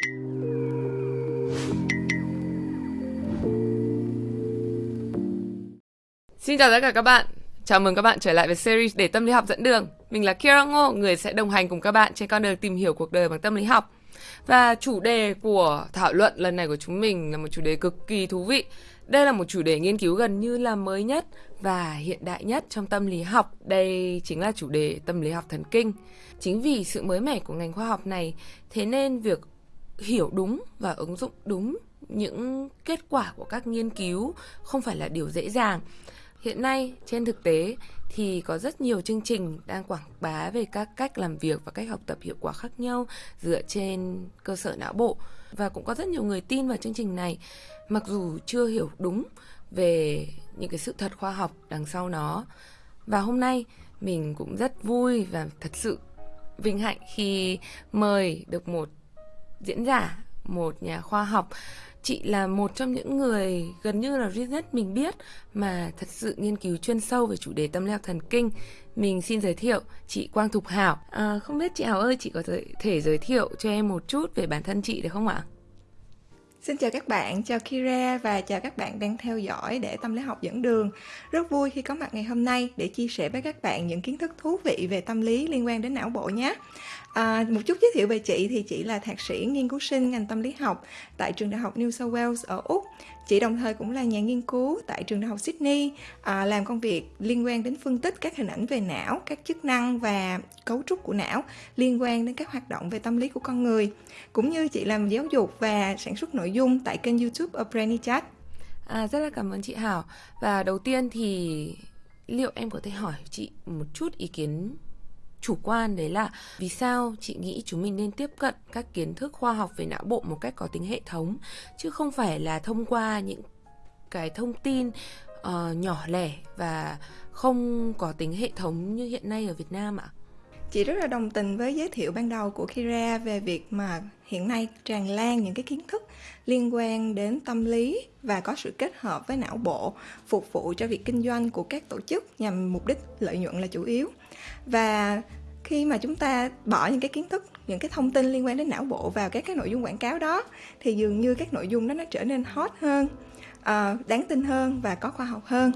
Xin chào tất cả các bạn. Chào mừng các bạn trở lại với series để tâm lý học dẫn đường. Mình là Kira Ngô, người sẽ đồng hành cùng các bạn trên con đường tìm hiểu cuộc đời bằng tâm lý học. Và chủ đề của thảo luận lần này của chúng mình là một chủ đề cực kỳ thú vị. Đây là một chủ đề nghiên cứu gần như là mới nhất và hiện đại nhất trong tâm lý học. Đây chính là chủ đề tâm lý học thần kinh. Chính vì sự mới mẻ của ngành khoa học này, thế nên việc hiểu đúng và ứng dụng đúng những kết quả của các nghiên cứu không phải là điều dễ dàng. Hiện nay, trên thực tế thì có rất nhiều chương trình đang quảng bá về các cách làm việc và cách học tập hiệu quả khác nhau dựa trên cơ sở não bộ và cũng có rất nhiều người tin vào chương trình này, mặc dù chưa hiểu đúng về những cái sự thật khoa học đằng sau nó. Và hôm nay, mình cũng rất vui và thật sự vinh hạnh khi mời được một diễn giả, một nhà khoa học chị là một trong những người gần như là duy nhất mình biết mà thật sự nghiên cứu chuyên sâu về chủ đề tâm lý học thần kinh. Mình xin giới thiệu chị Quang Thục Hảo. À, không biết chị Hảo ơi, chị có thể giới thiệu cho em một chút về bản thân chị được không ạ? Xin chào các bạn, chào Kira và chào các bạn đang theo dõi để tâm lý học dẫn đường. Rất vui khi có mặt ngày hôm nay để chia sẻ với các bạn những kiến thức thú vị về tâm lý liên quan đến não bộ nhé. À, một chút giới thiệu về chị thì chị là thạc sĩ nghiên cứu sinh ngành tâm lý học tại trường đại học New South Wales ở Úc. Chị đồng thời cũng là nhà nghiên cứu tại trường đại học Sydney, à, làm công việc liên quan đến phân tích các hình ảnh về não, các chức năng và cấu trúc của não liên quan đến các hoạt động về tâm lý của con người. Cũng như chị làm giáo dục và sản xuất nội dung tại kênh YouTube of Brainy Chat. À, rất là cảm ơn chị Hảo. Và đầu tiên thì liệu em có thể hỏi chị một chút ý kiến chủ quan đấy là vì sao chị nghĩ chúng mình nên tiếp cận các kiến thức khoa học về não bộ một cách có tính hệ thống chứ không phải là thông qua những cái thông tin uh, nhỏ lẻ và không có tính hệ thống như hiện nay ở Việt Nam ạ? Chị rất là đồng tình với giới thiệu ban đầu của Kira về việc mà hiện nay tràn lan những cái kiến thức liên quan đến tâm lý và có sự kết hợp với não bộ phục vụ cho việc kinh doanh của các tổ chức nhằm mục đích lợi nhuận là chủ yếu. Và khi mà chúng ta bỏ những cái kiến thức những cái thông tin liên quan đến não bộ vào các cái nội dung quảng cáo đó thì dường như các nội dung đó nó trở nên hot hơn uh, đáng tin hơn và có khoa học hơn.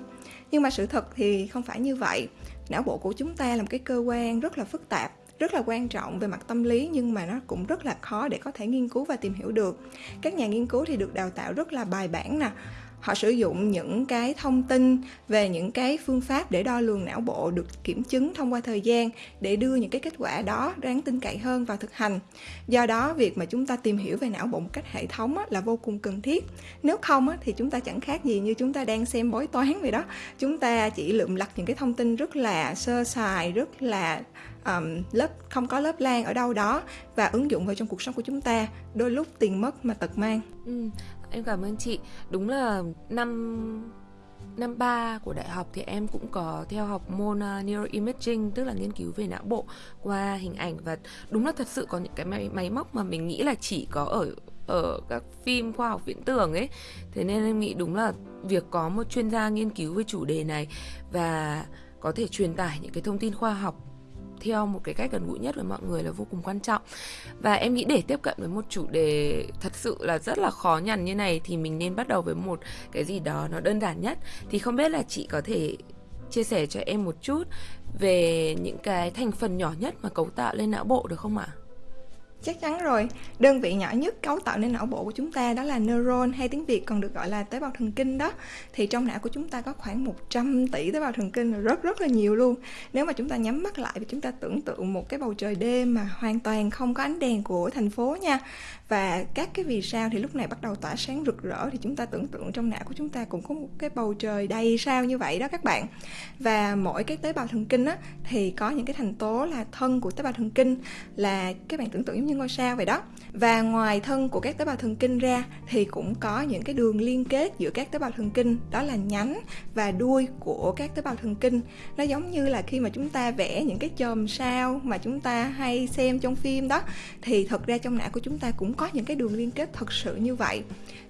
Nhưng mà sự thật thì không phải như vậy. Não bộ của chúng ta là một cái cơ quan rất là phức tạp rất là quan trọng về mặt tâm lý nhưng mà nó cũng rất là khó để có thể nghiên cứu và tìm hiểu được. Các nhà nghiên cứu thì được đào tạo rất là bài bản nè họ sử dụng những cái thông tin về những cái phương pháp để đo lường não bộ được kiểm chứng thông qua thời gian để đưa những cái kết quả đó đáng tin cậy hơn vào thực hành. Do đó việc mà chúng ta tìm hiểu về não bộ một cách hệ thống là vô cùng cần thiết. Nếu không thì chúng ta chẳng khác gì như chúng ta đang xem bói toán vậy đó. Chúng ta chỉ lượm lặt những cái thông tin rất là sơ sài rất là um, lớp không có lớp lan ở đâu đó và ứng dụng vào trong cuộc sống của chúng ta đôi lúc tiền mất mà tật mang. Ừ, em cảm ơn chị. Đúng là năm năm ba của đại học thì em cũng có theo học môn uh, neuroimaging tức là nghiên cứu về não bộ qua hình ảnh và đúng là thật sự có những cái máy, máy móc mà mình nghĩ là chỉ có ở ở các phim khoa học viễn tưởng ấy. Thế nên em nghĩ đúng là việc có một chuyên gia nghiên cứu về chủ đề này và có thể truyền tải những cái thông tin khoa học theo một cái cách gần gũi nhất với mọi người là vô cùng quan trọng và em nghĩ để tiếp cận với một chủ đề thật sự là rất là khó nhằn như này thì mình nên bắt đầu với một cái gì đó nó đơn giản nhất thì không biết là chị có thể chia sẻ cho em một chút về những cái thành phần nhỏ nhất mà cấu tạo lên não bộ được không ạ? À? Chắc chắn rồi, đơn vị nhỏ nhất cấu tạo nên não bộ của chúng ta đó là neuron hay tiếng Việt còn được gọi là tế bào thần kinh đó. Thì trong não của chúng ta có khoảng 100 tỷ tế bào thần kinh rất rất là nhiều luôn. Nếu mà chúng ta nhắm mắt lại thì chúng ta tưởng tượng một cái bầu trời đêm mà hoàn toàn không có ánh đèn của thành phố nha. Và các cái vì sao thì lúc này bắt đầu tỏa sáng rực rỡ thì chúng ta tưởng tượng trong não của chúng ta cũng có một cái bầu trời đầy sao như vậy đó các bạn. Và mỗi cái tế bào thần kinh á thì có những cái thành tố là thân của tế bào thần kinh là các bạn tưởng tượng giống như như ngôi sao vậy đó. Và ngoài thân của các tế bào thần kinh ra, thì cũng có những cái đường liên kết giữa các tế bào thần kinh, đó là nhánh và đuôi của các tế bào thần kinh. Nó giống như là khi mà chúng ta vẽ những cái chòm sao mà chúng ta hay xem trong phim đó, thì thật ra trong não của chúng ta cũng có những cái đường liên kết thật sự như vậy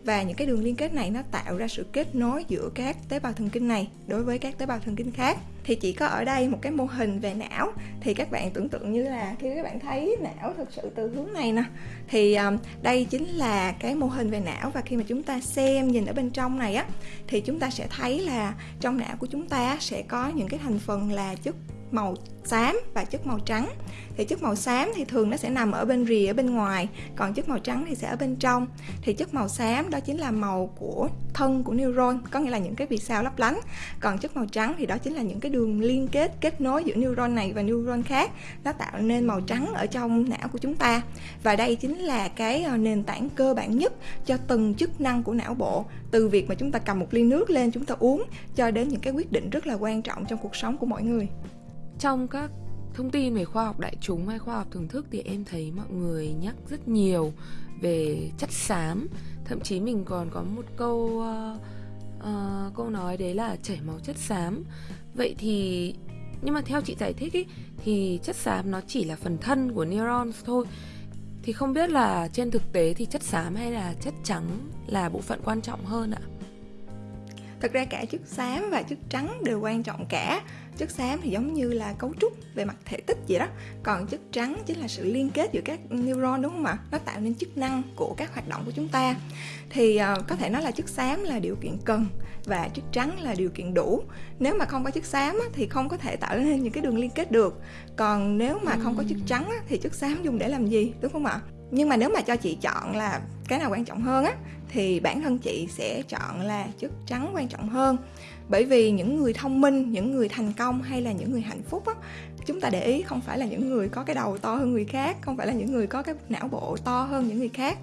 và những cái đường liên kết này nó tạo ra sự kết nối giữa các tế bào thần kinh này đối với các tế bào thần kinh khác. Thì chỉ có ở đây một cái mô hình về não thì các bạn tưởng tượng như là khi các bạn thấy não thực sự từ hướng này nè thì um, đây chính là cái mô hình về não. Và khi mà chúng ta xem nhìn ở bên trong này á thì chúng ta sẽ thấy là trong não của chúng ta sẽ có những cái thành phần là chất màu xám và chất màu trắng. Thì chất màu xám thì thường nó sẽ nằm ở bên rìa ở bên ngoài, còn chất màu trắng thì sẽ ở bên trong. Thì chất màu xám đó chính là màu của thân của neuron, có nghĩa là những cái vì sao lấp lánh. Còn chất màu trắng thì đó chính là những cái đường liên kết kết nối giữa neuron này và neuron khác, nó tạo nên màu trắng ở trong não của chúng ta. Và đây chính là cái ờ, nền tảng cơ bản nhất cho từng chức năng của não bộ. Từ việc mà chúng ta cầm một ly nước lên, chúng ta uống, cho đến những cái quyết định rất là quan trọng trong cuộc sống của mọi người trong các thông tin về khoa học đại chúng hay khoa học thưởng thức thì em thấy mọi người nhắc rất nhiều về chất xám. Thậm chí mình còn có một câu uh, uh, câu nói đấy là chảy máu chất xám vậy thì nhưng mà theo chị giải thích ý, thì chất xám nó chỉ là phần thân của neurons thôi. Thì không biết là trên thực tế thì chất xám hay là chất trắng là bộ phận quan trọng hơn ạ? Thực ra cả chất xám và chất trắng đều quan trọng cả. Chất xám thì giống như là cấu trúc về mặt thể tích vậy đó. Còn chất trắng chính là sự liên kết giữa các neuron đúng không ạ? Nó tạo nên chức năng của các hoạt động của chúng ta. Thì uh, có thể nói là chất xám là điều kiện cần và chất trắng là điều kiện đủ. Nếu mà không có chất xám á, thì không có thể tạo nên những cái đường liên kết được. Còn nếu mà không có chất trắng á, thì chất xám dùng để làm gì đúng không ạ nhưng mà nếu mà cho chị chọn là cái nào quan trọng hơn á, thì bản thân chị sẽ chọn là chất trắng quan trọng hơn. Bởi vì những người thông minh, những người thành công hay là những người hạnh phúc á chúng ta để ý không phải là những người có cái đầu to hơn người khác không phải là những người có cái não bộ to hơn những người khác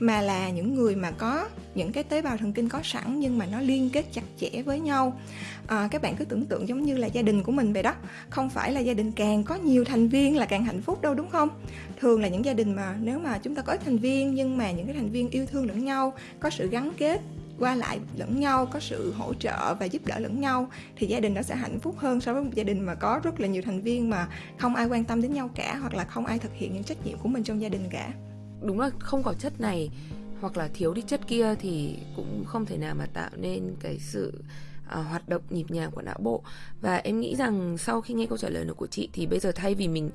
mà là những người mà có những cái tế bào thần kinh có sẵn nhưng mà nó liên kết chặt chẽ với nhau. À, các bạn cứ tưởng tượng giống như là gia đình của mình vậy đó. Không phải là gia đình càng có nhiều thành viên là càng hạnh phúc đâu đúng không? Thường là những gia đình mà nếu mà chúng ta có ít thành viên nhưng mà những cái thành viên yêu thương lẫn nhau có sự gắn kết qua lại lẫn nhau có sự hỗ trợ và giúp đỡ lẫn nhau thì gia đình nó sẽ hạnh phúc hơn so với một gia đình mà có rất là nhiều thành viên mà không ai quan tâm đến nhau cả hoặc là không ai thực hiện những trách nhiệm của mình trong gia đình cả. Đúng là không có chất này hoặc là thiếu đi chất kia thì cũng không thể nào mà tạo nên cái sự à, hoạt động nhịp nhàng của não bộ. Và em nghĩ rằng sau khi nghe câu trả lời của chị thì bây giờ thay vì mình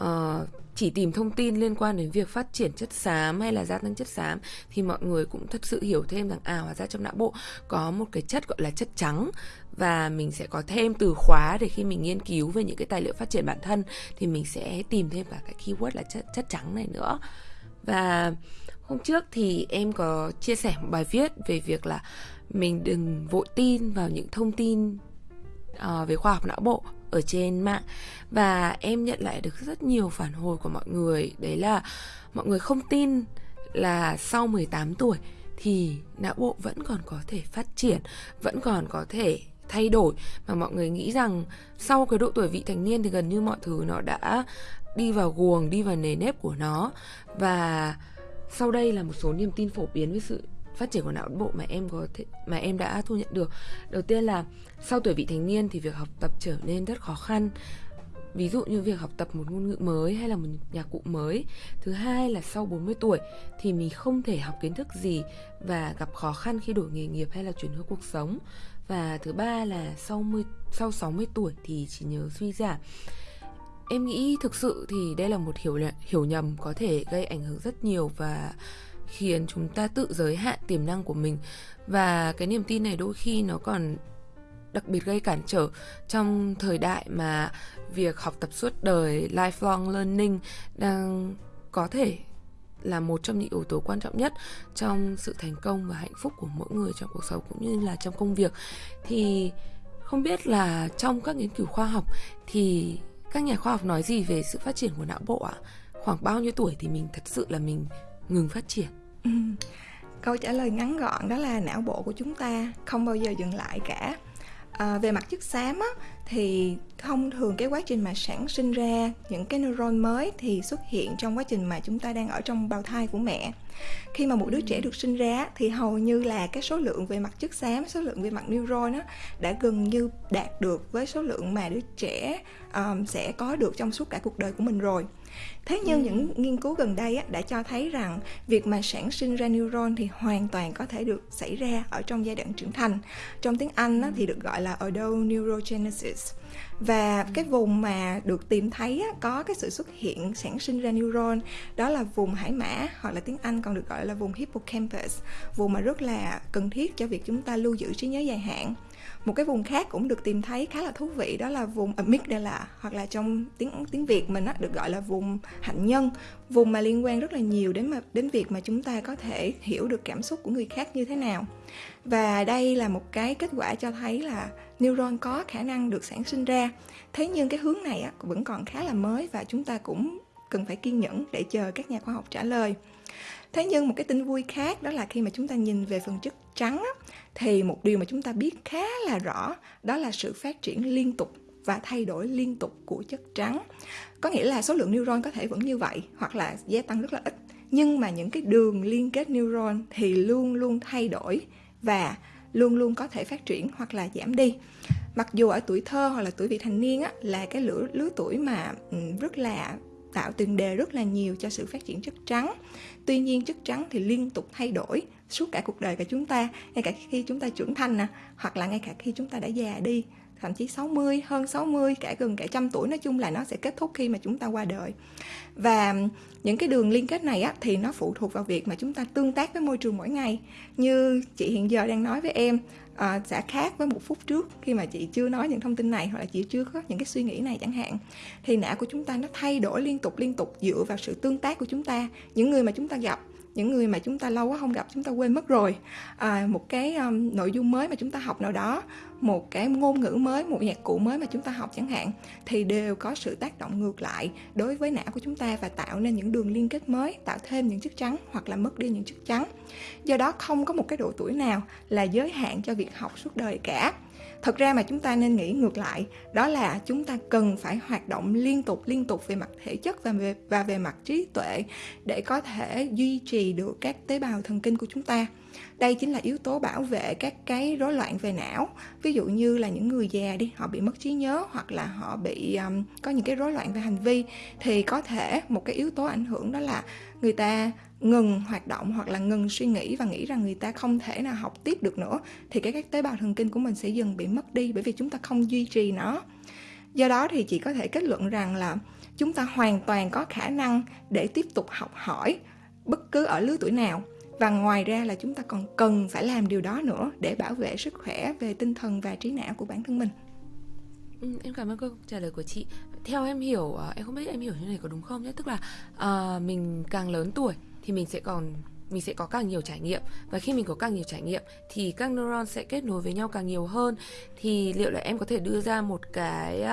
uh, chỉ tìm thông tin liên quan đến việc phát triển chất xám hay là gia tăng chất xám thì mọi người cũng thật sự hiểu thêm rằng à hóa ra trong não bộ có một cái chất gọi là chất trắng và mình sẽ có thêm từ khóa để khi mình nghiên cứu về những cái tài liệu phát triển bản thân thì mình sẽ tìm thêm cả cái keyword là chất chất trắng này nữa. Và hôm trước thì em có chia sẻ một bài viết về việc là mình đừng vội tin vào những thông tin uh, về khoa học não bộ ở trên mạng. Và em nhận lại được rất nhiều phản hồi của mọi người. Đấy là mọi người không tin là sau 18 tuổi thì não bộ vẫn còn có thể phát triển, vẫn còn có thể thay đổi. Mà mọi người nghĩ rằng sau cái độ tuổi vị thành niên thì gần như mọi thứ nó đã đi vào guồng, đi vào nề nếp của nó. Và sau đây là một số niềm tin phổ biến với sự phát triển của não bộ mà em có thể mà em đã thu nhận được. Đầu tiên là sau tuổi vị thành niên thì việc học tập trở nên rất khó khăn. Ví dụ như việc học tập một ngôn ngữ mới hay là một nhạc cụ mới. Thứ hai là sau 40 tuổi thì mình không thể học kiến thức gì và gặp khó khăn khi đổi nghề nghiệp hay là chuyển hướng cuộc sống. Và thứ ba là sau 10, sau 60 tuổi thì chỉ nhớ suy giảm. Em nghĩ thực sự thì đây là một hiểu hiểu nhầm có thể gây ảnh hưởng rất nhiều và khiến chúng ta tự giới hạn tiềm năng của mình và cái niềm tin này đôi khi nó còn đặc biệt gây cản trở trong thời đại mà việc học tập suốt đời, lifelong learning đang có thể là một trong những yếu tố quan trọng nhất trong sự thành công và hạnh phúc của mỗi người trong cuộc sống cũng như là trong công việc thì không biết là trong các nghiên cứu khoa học thì các nhà khoa học nói gì về sự phát triển của não bộ ạ? À? Khoảng bao nhiêu tuổi thì mình thật sự là mình ngừng phát triển? Ừ. Câu trả lời ngắn gọn đó là não bộ của chúng ta không bao giờ dừng lại cả. À, về mặt chất xám á, thì thông thường cái quá trình mà sản sinh ra những cái neuron mới thì xuất hiện trong quá trình mà chúng ta đang ở trong bào thai của mẹ. Khi mà một đứa trẻ được sinh ra thì hầu như là cái số lượng về mặt chất xám số lượng về mặt neuron á, đã gần như đạt được với số lượng mà đứa trẻ um, sẽ có được trong suốt cả cuộc đời của mình rồi thế nhưng ừ. những nghiên cứu gần đây á, đã cho thấy rằng việc mà sản sinh ra neuron thì hoàn toàn có thể được xảy ra ở trong giai đoạn trưởng thành. Trong tiếng anh á, thì được gọi là adult neurogenesis và cái vùng mà được tìm thấy á, có cái sự xuất hiện sản sinh ra neuron đó là vùng hải mã hoặc là tiếng Anh còn được gọi là vùng hippocampus vùng mà rất là cần thiết cho việc chúng ta lưu giữ trí nhớ dài hạn một cái vùng khác cũng được tìm thấy khá là thú vị đó là vùng amygdala hoặc là trong tiếng tiếng Việt mình á, được gọi là vùng hạnh nhân. Vùng mà liên quan rất là nhiều đến mà đến việc mà chúng ta có thể hiểu được cảm xúc của người khác như thế nào. Và đây là một cái kết quả cho thấy là neuron có khả năng được sản sinh ra. Thế nhưng cái hướng này á, vẫn còn khá là mới và chúng ta cũng cần phải kiên nhẫn để chờ các nhà khoa học trả lời thế nhưng một cái tin vui khác đó là khi mà chúng ta nhìn về phần chất trắng á, thì một điều mà chúng ta biết khá là rõ đó là sự phát triển liên tục và thay đổi liên tục của chất trắng. Có nghĩa là số lượng neuron có thể vẫn như vậy hoặc là gia tăng rất là ít. Nhưng mà những cái đường liên kết neuron thì luôn luôn thay đổi và luôn luôn có thể phát triển hoặc là giảm đi. Mặc dù ở tuổi thơ hoặc là tuổi vị thành niên á, là cái lứa lứa tuổi mà rất là tạo tiền đề rất là nhiều cho sự phát triển chất trắng tuy nhiên chất trắng thì liên tục thay đổi suốt cả cuộc đời của chúng ta ngay cả khi chúng ta trưởng thành nè hoặc là ngay cả khi chúng ta đã già đi thậm chí 60, hơn 60, cả gần cả trăm tuổi nói chung là nó sẽ kết thúc khi mà chúng ta qua đời. Và những cái đường liên kết này á, thì nó phụ thuộc vào việc mà chúng ta tương tác với môi trường mỗi ngày. Như chị hiện giờ đang nói với em, à, sẽ khác với một phút trước khi mà chị chưa nói những thông tin này hoặc là chị chưa có những cái suy nghĩ này chẳng hạn. Thì não của chúng ta nó thay đổi liên tục liên tục dựa vào sự tương tác của chúng ta những người mà chúng ta gặp những người mà chúng ta lâu quá không gặp chúng ta quên mất rồi. À, một cái um, nội dung mới mà chúng ta học nào đó một cái ngôn ngữ mới một nhạc cụ mới mà chúng ta học chẳng hạn thì đều có sự tác động ngược lại đối với não của chúng ta và tạo nên những đường liên kết mới tạo thêm những chất trắng hoặc là mất đi những chất trắng. Do đó không có một cái độ tuổi nào là giới hạn cho việc học suốt đời cả thật ra mà chúng ta nên nghĩ ngược lại đó là chúng ta cần phải hoạt động liên tục liên tục về mặt thể chất và về và về mặt trí tuệ để có thể duy trì được các tế bào thần kinh của chúng ta. Đây chính là yếu tố bảo vệ các cái rối loạn về não. Ví dụ như là những người già đi họ bị mất trí nhớ hoặc là họ bị um, có những cái rối loạn về hành vi thì có thể một cái yếu tố ảnh hưởng đó là người ta ngừng hoạt động hoặc là ngừng suy nghĩ và nghĩ rằng người ta không thể nào học tiếp được nữa thì cái các tế bào thần kinh của mình sẽ dần bị mất đi bởi vì chúng ta không duy trì nó do đó thì chị có thể kết luận rằng là chúng ta hoàn toàn có khả năng để tiếp tục học hỏi bất cứ ở lứa tuổi nào và ngoài ra là chúng ta còn cần phải làm điều đó nữa để bảo vệ sức khỏe về tinh thần và trí não của bản thân mình Ừ, em cảm ơn câu trả lời của chị. Theo em hiểu, ờ, em không biết em hiểu như này có đúng không nhé. Tức là uh, mình càng lớn tuổi thì mình sẽ còn, mình sẽ có càng nhiều trải nghiệm. Và khi mình có càng nhiều trải nghiệm thì các neuron sẽ kết nối với nhau càng nhiều hơn. Thì liệu là em có thể đưa ra một cái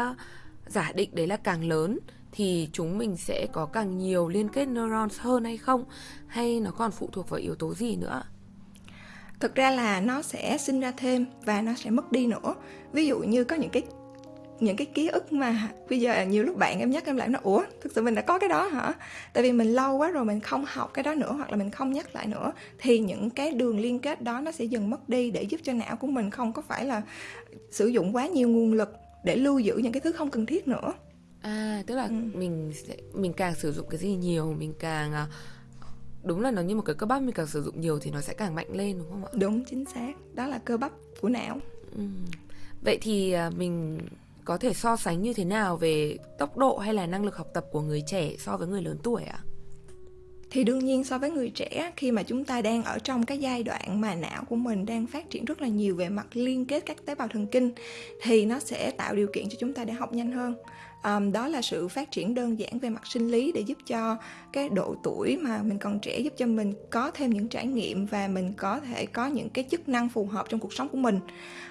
giả định đấy là càng lớn thì chúng mình sẽ có càng nhiều liên kết neurons hơn hay không? Hay nó còn phụ thuộc vào yếu tố gì nữa? Thực ra là nó sẽ sinh ra thêm và nó sẽ mất đi nữa. Ví dụ như có những cái những cái ký ức mà bây giờ nhiều lúc bạn em nhắc em lại nó ủa thực sự mình đã có cái đó hả? Tại vì mình lâu quá rồi mình không học cái đó nữa hoặc là mình không nhắc lại nữa thì những cái đường liên kết đó nó sẽ dần mất đi để giúp cho não của mình không có phải là sử dụng quá nhiều nguồn lực để lưu giữ những cái thứ không cần thiết nữa. À tức là ừ. mình sẽ mình càng sử dụng cái gì nhiều mình càng à, đúng là nó như một cái cơ bắp mình càng sử dụng nhiều thì nó sẽ càng mạnh lên đúng không ạ? Đúng chính xác. Đó là cơ bắp của não. Ừ. vậy thì à, mình có thể so sánh như thế nào về tốc độ hay là năng lực học tập của người trẻ so với người lớn tuổi ạ? À? thì đương nhiên so với người trẻ khi mà chúng ta đang ở trong cái giai đoạn mà não của mình đang phát triển rất là nhiều về mặt liên kết các tế bào thần kinh, thì nó sẽ tạo điều kiện cho chúng ta để học nhanh hơn um, đó là sự phát triển đơn giản về mặt sinh lý để giúp cho cái độ tuổi mà mình còn trẻ giúp cho mình có thêm những trải nghiệm và mình có thể có những cái chức năng phù hợp trong cuộc sống của mình.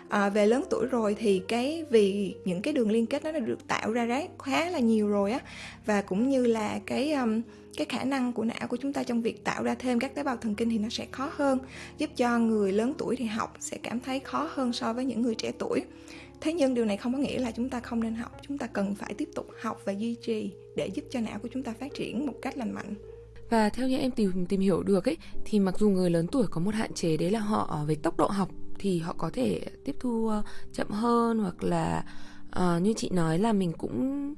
À, về lớn tuổi rồi thì cái vì những cái đường liên kết nó đã được tạo ra đấy khá là nhiều rồi á và cũng như là cái um, cái khả năng của não của chúng ta trong việc tạo ra thêm các tế bào thần kinh thì nó sẽ khó hơn giúp cho người lớn tuổi thì học sẽ cảm thấy khó hơn so với những người trẻ tuổi thế nhưng điều này không có nghĩa là chúng ta không nên học. Chúng ta cần phải tiếp tục học và duy trì để giúp cho não của chúng ta phát triển một cách lành mạnh. Và theo như em tìm tìm hiểu được ấy thì mặc dù người lớn tuổi có một hạn chế đấy là họ ờ, về tốc độ học thì họ có thể tiếp thu ờ, chậm hơn hoặc là uh, như chị nói là mình cũng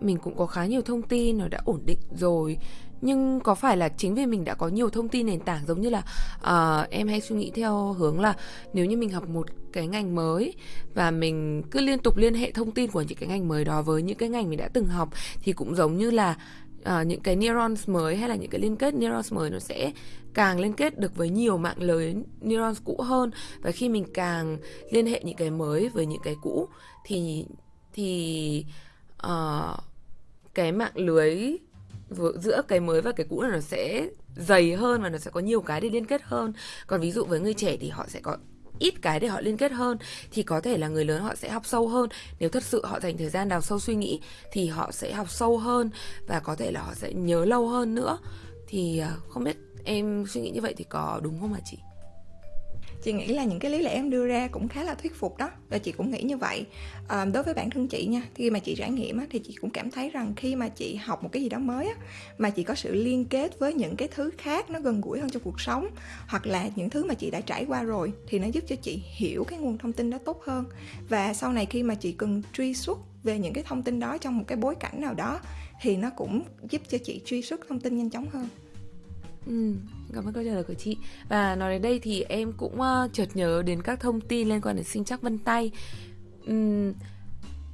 mình cũng có khá nhiều thông tin nó đã ổn định rồi nhưng có phải là chính vì mình đã có nhiều thông tin nền tảng giống như là uh, em hay suy nghĩ theo hướng là nếu như mình học một cái ngành mới và mình cứ liên tục liên hệ thông tin của những cái ngành mới đó với những cái ngành mình đã từng học thì cũng giống như là uh, những cái neurons mới hay là những cái liên kết neurons mới nó sẽ càng liên kết được với nhiều mạng lưới neurons cũ hơn. Và khi mình càng liên hệ những cái mới với những cái cũ thì thì uh, cái mạng lưới giữa cái mới và cái cũ là nó sẽ dày hơn và nó sẽ có nhiều cái để liên kết hơn. Còn ví dụ với người trẻ thì họ sẽ có ít cái để họ liên kết hơn, thì có thể là người lớn họ sẽ học sâu hơn. Nếu thật sự họ dành thời gian đào sâu suy nghĩ thì họ sẽ học sâu hơn và có thể là họ sẽ nhớ lâu hơn nữa. Thì à, không biết em suy nghĩ như vậy thì có đúng không hả chị? Chị nghĩ là những cái lý lẽ em đưa ra cũng khá là thuyết phục đó và chị cũng nghĩ như vậy. À, đối với bản thân chị nha khi mà chị trải nghiệm á, thì chị cũng cảm thấy rằng khi mà chị học một cái gì đó mới á, mà chị có sự liên kết với những cái thứ khác nó gần gũi hơn trong cuộc sống hoặc là những thứ mà chị đã trải qua rồi thì nó giúp cho chị hiểu cái nguồn thông tin đó tốt hơn. Và sau này khi mà chị cần truy xuất về những cái thông tin đó trong một cái bối cảnh nào đó thì nó cũng giúp cho chị truy xuất thông tin nhanh chóng hơn. Ừ, cảm ơn câu trả lời của chị. Và nói đến đây thì em cũng uh, chợt nhớ đến các thông tin liên quan đến sinh chắc vân tay. Um,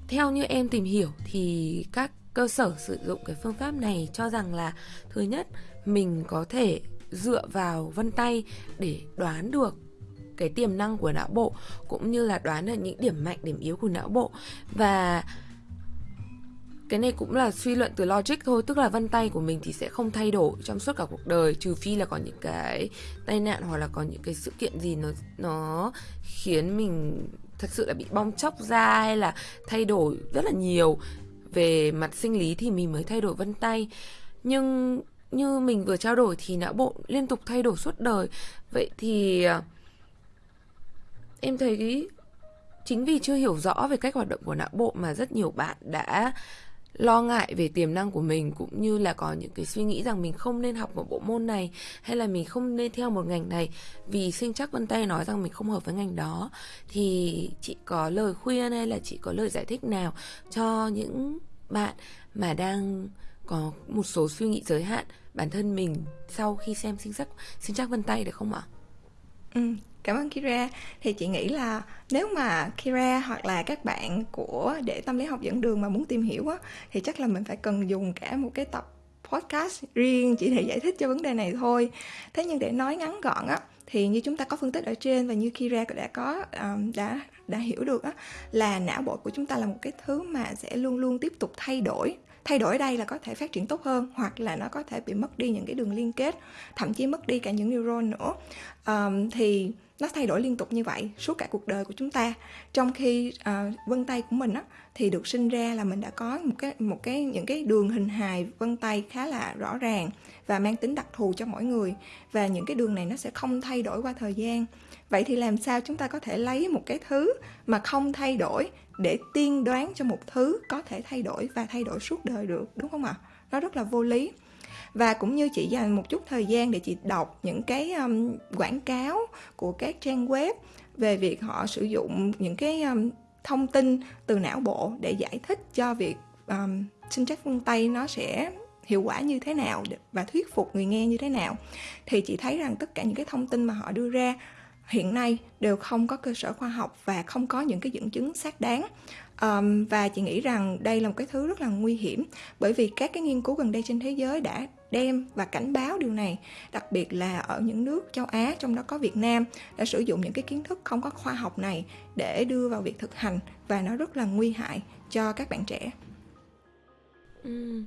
Theo như em tìm hiểu thì các cơ sở sử dụng cái phương pháp này cho rằng là Thứ nhất, mình có thể dựa vào vân tay để đoán được cái tiềm năng của não bộ cũng như là đoán được những điểm mạnh điểm yếu của não bộ. Và cái này cũng là suy luận từ logic thôi, tức là vân tay của mình thì sẽ không thay đổi trong suốt cả cuộc đời, trừ phi là có những cái tai nạn hoặc là có những cái sự kiện gì nó nó khiến mình thật sự là bị bong chóc da hay là thay đổi rất là nhiều. Về mặt sinh lý thì mình mới thay đổi vân tay. Nhưng như mình vừa trao đổi thì não bộ liên tục thay đổi suốt đời. Vậy thì à, em thấy chính vì chưa hiểu rõ về cách hoạt động của não bộ mà rất nhiều bạn đã lo ngại về tiềm năng của mình cũng như là có những cái suy nghĩ rằng mình không nên học một bộ môn này hay là mình không nên theo một ngành này vì sinh chắc vân tay nói rằng mình không hợp với ngành đó thì chị có lời khuyên hay là chị có lời giải thích nào cho những bạn mà đang có một số suy nghĩ giới hạn bản thân mình sau khi xem sinh chắc sinh chắc vân tay được không ạ? Ừ, cảm ơn Kira. Thì chị nghĩ là nếu mà Kira hoặc là các bạn của để tâm lý học dẫn đường mà muốn tìm hiểu á thì chắc là mình phải cần dùng cả một cái tập podcast riêng chỉ để giải thích cho vấn đề này thôi. Thế nhưng để nói ngắn gọn á thì như chúng ta có phân tích ở trên và như Kira đã có um, đã đã hiểu được á là não bộ của chúng ta là một cái thứ mà sẽ luôn luôn tiếp tục thay đổi thay đổi đây là có thể phát triển tốt hơn hoặc là nó có thể bị mất đi những cái đường liên kết thậm chí mất đi cả những neuron nữa. Um, thì nó thay đổi liên tục như vậy suốt cả cuộc đời của chúng ta. Trong khi uh, vân tay của mình á thì được sinh ra là mình đã có một cái một cái những cái đường hình hài vân tay khá là rõ ràng và mang tính đặc thù cho mỗi người. Và những cái đường này nó sẽ không thay đổi qua thời gian. Vậy thì làm sao chúng ta có thể lấy một cái thứ mà không thay đổi để tiên đoán cho một thứ có thể thay đổi và thay đổi suốt đời được đúng không ạ? Nó rất là vô lý. Và cũng như chị dành một chút thời gian để chị đọc những cái um, quảng cáo của các trang web về việc họ sử dụng những cái um, thông tin từ não bộ để giải thích cho việc um, sinh chất phương tay nó sẽ hiệu quả như thế nào và thuyết phục người nghe như thế nào thì chị thấy rằng tất cả những cái thông tin mà họ đưa ra hiện nay đều không có cơ sở khoa học và không có những cái dẫn chứng xác đáng um, và chị nghĩ rằng đây là một cái thứ rất là nguy hiểm bởi vì các cái nghiên cứu gần đây trên thế giới đã đem và cảnh báo điều này đặc biệt là ở những nước châu Á trong đó có Việt Nam đã sử dụng những cái kiến thức không có khoa học này để đưa vào việc thực hành và nó rất là nguy hại cho các bạn trẻ. Ừ.